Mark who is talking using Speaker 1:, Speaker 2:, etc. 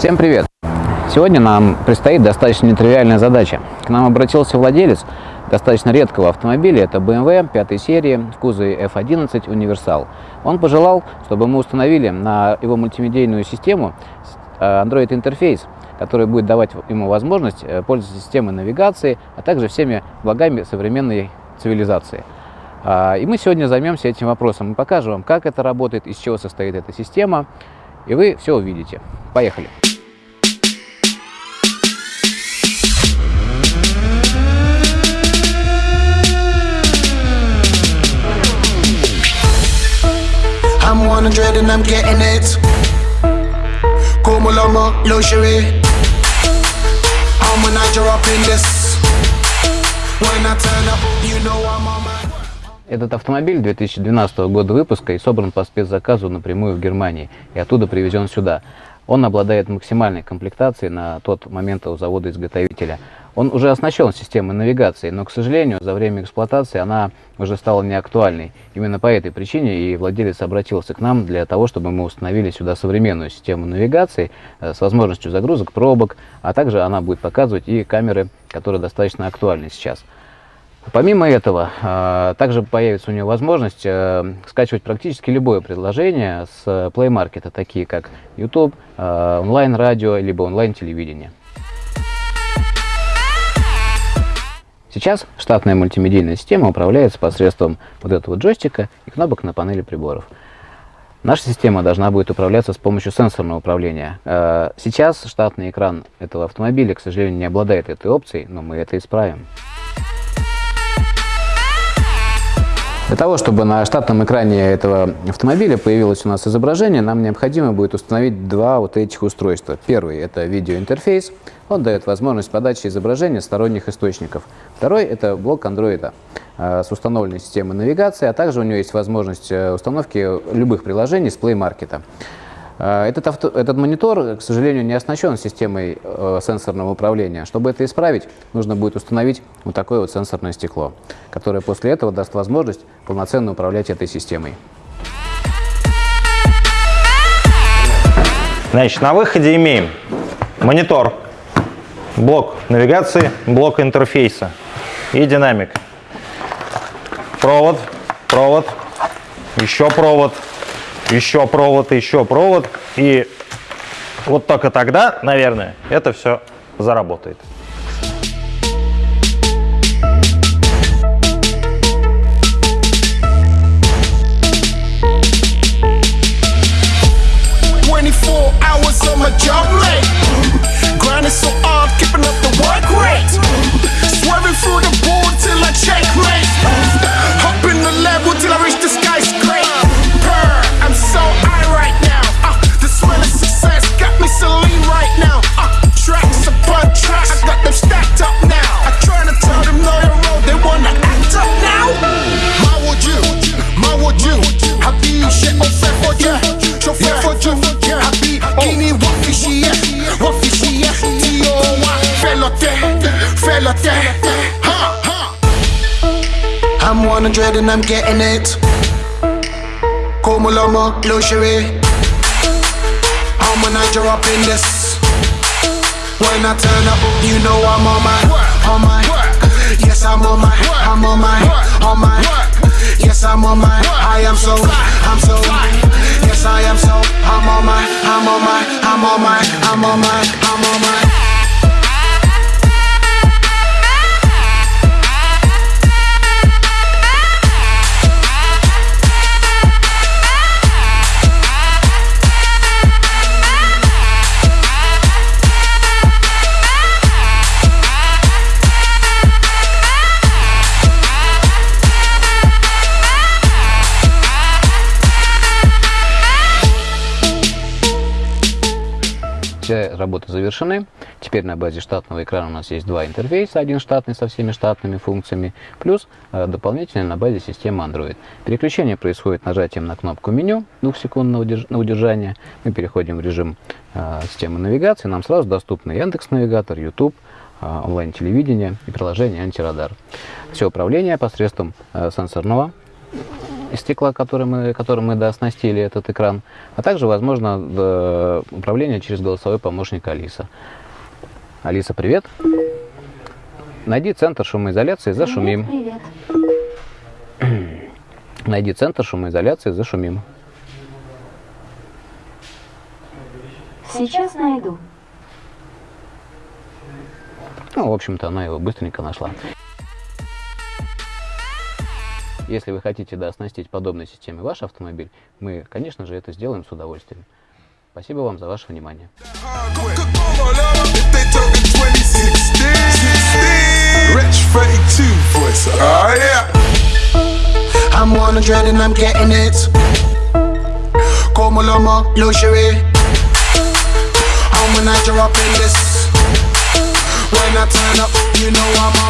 Speaker 1: Всем привет! Сегодня нам предстоит достаточно нетривиальная задача. К нам обратился владелец достаточно редкого автомобиля, это BMW 5 серии в кузове F11 Универсал. Он пожелал, чтобы мы установили на его мультимедийную систему э, Android интерфейс, который будет давать ему возможность э, пользоваться системой навигации, а также всеми благами современной цивилизации. А, и мы сегодня займемся этим вопросом. Мы покажем вам, как это работает, из чего состоит эта система, и вы все увидите. Поехали!
Speaker 2: 100 and I'm getting it. Como lomo, luxury. I'm a Niger up in this. When I turn up, you know I'm on my.
Speaker 1: Этот автомобиль 2012 года выпуска и собран по спецзаказу напрямую в Германии и оттуда привезен сюда. Он обладает максимальной комплектацией на тот момент у завода-изготовителя. Он уже оснащен системой навигации, но, к сожалению, за время эксплуатации она уже стала неактуальной. Именно по этой причине и владелец обратился к нам для того, чтобы мы установили сюда современную систему навигации э, с возможностью загрузок пробок, а также она будет показывать и камеры, которые достаточно актуальны сейчас. Помимо этого, э, также появится у него возможность э, скачивать практически любое предложение с Play Market, такие как YouTube, онлайн-радио, либо онлайн-телевидение. Сейчас штатная мультимедийная система управляется посредством вот этого джойстика и кнопок на панели приборов. Наша система должна будет управляться с помощью сенсорного управления. Э, сейчас штатный экран этого автомобиля, к сожалению, не обладает этой опцией, но мы это исправим. Для того, чтобы на штатном экране этого автомобиля появилось у нас изображение, нам необходимо будет установить два вот этих устройства. Первый – это видеоинтерфейс. Он дает возможность подачи изображения сторонних источников. Второй – это блок Android э, с установленной системой навигации, а также у него есть возможность э, установки любых приложений с Play Market. Э, этот, авто, этот монитор, к сожалению, не оснащен системой э, сенсорного управления. Чтобы это исправить, нужно будет установить вот такое вот сенсорное стекло, которое после этого даст возможность полноценно управлять этой системой.
Speaker 3: Значит, на выходе имеем монитор, блок навигации, блок интерфейса и динамик. Провод, провод, еще провод, еще провод, еще провод. И вот только тогда, наверное, это все заработает.
Speaker 2: hours on felote, ha, ha. I'm 100 and I'm getting it. Como luxury. I'm a Niger up in this. When I turn up, you know I'm on my, on my. Yes, I'm on my, I'm on my, on my. Yes, I'm on my. I am so, I'm so. Yes, I am so. I'm on my, I'm on my, I'm on my, I'm on my, I'm on my.
Speaker 1: Все работы завершены. Теперь на базе штатного экрана у нас есть два интерфейса. Один штатный со всеми штатными функциями, плюс э, дополнительный на базе системы Android. Переключение происходит нажатием на кнопку меню, двухсекундного на удержание. Мы переходим в режим э, системы навигации. Нам сразу доступны Яндекс Навигатор, YouTube, э, онлайн-телевидение и приложение Антирадар. Все управление посредством сенсорного из стекла, который мы, которым мы дооснастили этот экран, а также возможно управление через голосовой помощник Алиса. Алиса, привет. Найди центр шумоизоляции, зашумим.
Speaker 4: Привет.
Speaker 1: Найди центр шумоизоляции, зашумим.
Speaker 4: Сейчас найду.
Speaker 1: Ну, в общем-то, она его быстренько нашла. Если вы хотите дооснастить подобной системой ваш автомобиль, мы, конечно же, это сделаем с удовольствием. Спасибо вам за ваше внимание.
Speaker 2: If they talking 2016, 16, Rich 32 voice. Yeah. I'm 100 and I'm getting it. Como Loma, luxury. And when I drop in this, when I turn up, you know I'm on